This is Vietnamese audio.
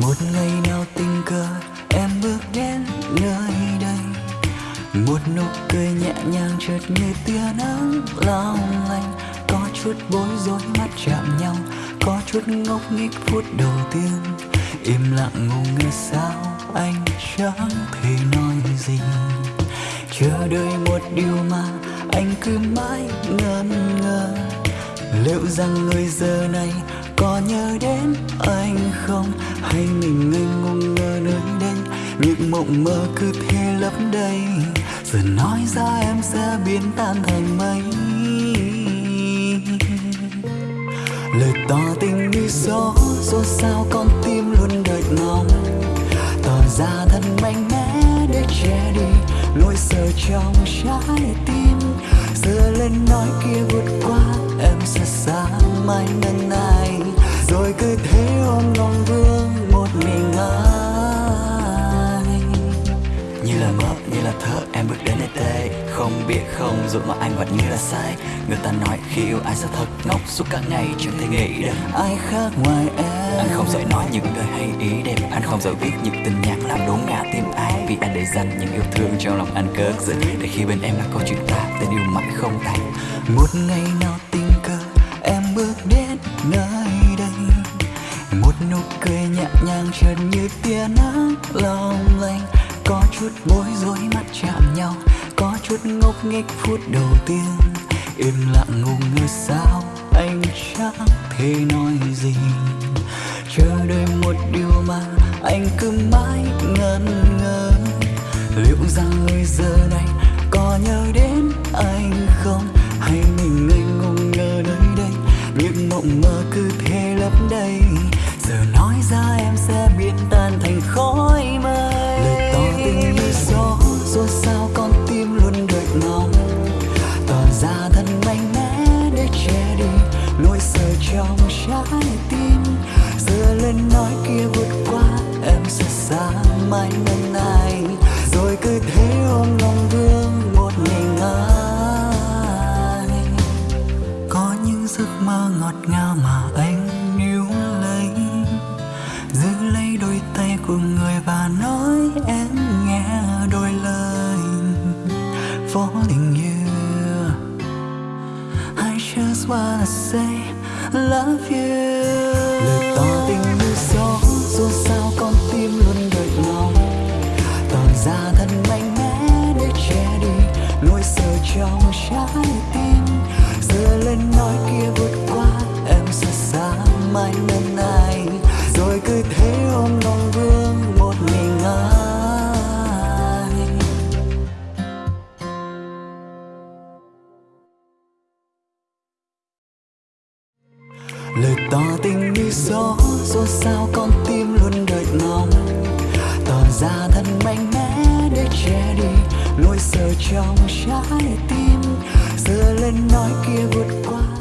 một ngày nào tình cờ, em bước đến nơi đây. Một nụ cười nhẹ nhàng chợt như tia nắng long lanh. Có chút bối rối mắt chạm nhau, có chút ngốc nghếch phút đầu tiên. Im lặng ngủ ngơ sao, anh chẳng thể nói gì. Chờ đợi một điều mà anh cứ mãi ngẩn ngơ. Liệu rằng người giờ này có nhớ đến anh không? Thấy mình ngây ngông ngơ nơi đây. Những mộng mơ cứ thế lấp đầy. Giờ nói ra em sẽ biến tan thành mây. Lời tỏ tình như gió dù sao con tim luôn đợi ngóng tỏ ra thật mạnh mẽ để che đi nỗi sợ trong trái tim. Giờ lên nói kia vượt qua, em sẽ xa mai nâng này rồi cứ thế ôm lòng vương mình như là mơ, như là thơ, em bước đến nơi đây. Không biết, không dù mà anh vẫn như là sai. Người ta nói khi yêu ai sẽ thật ngốc suốt cả ngày. Chẳng thể nghĩ được ai khác ngoài em. Anh không giỏi nói những lời hay ý đẹp. Anh không giỏi viết những tình nhạc làm đốn ngã tim ai. Vì anh để dành những yêu thương trong lòng anh cất giữ để khi bên em là câu chuyện ta, tình yêu mãi không thành một ngày nào tình cờ, em bước đến nơi nụ cười nhẹ nhàng chợt như tia nắng long lanh có chút bối rối mắt chạm nhau, có chút ngốc nghếch phút đầu tiên. Im lặng ngủ ngơ sao, anh chẳng thể nói gì. Chờ đợi một điều mà anh cứ mãi ngần ngơ. Liệu rằng người giờ này có nhớ đến anh không? Hay biến tan thành khói mây. Lời tỏ tình như gió xôn sao con tim luôn đợi ngóng. Tỏ ra thân mạnh mẽ để che đi nỗi sợ trong trái tim. Giờ lên nói kia vượt qua, em sẽ xa mãi bên này. Rồi cứ thế ôm lòng vương một mình anh có những giấc mơ ngọt ngào mà anh falling you I just wanna say, love you. Lời tỏ tình như gió, dù sao con tim luôn đợi lòng. Tỏ ra thật mạnh mẽ để che đi nỗi sợ trong trái tim. Giờ lên nói kia vượt qua, em sẽ xa mãi bên anh rồi cứ thế ôm lòng lời tỏ tình như gió xôn sao con tim luôn đợi ngóng tỏ ra thật mạnh mẽ để che đi nỗi sợ trong trái tim. Giờ lên nói kia vượt qua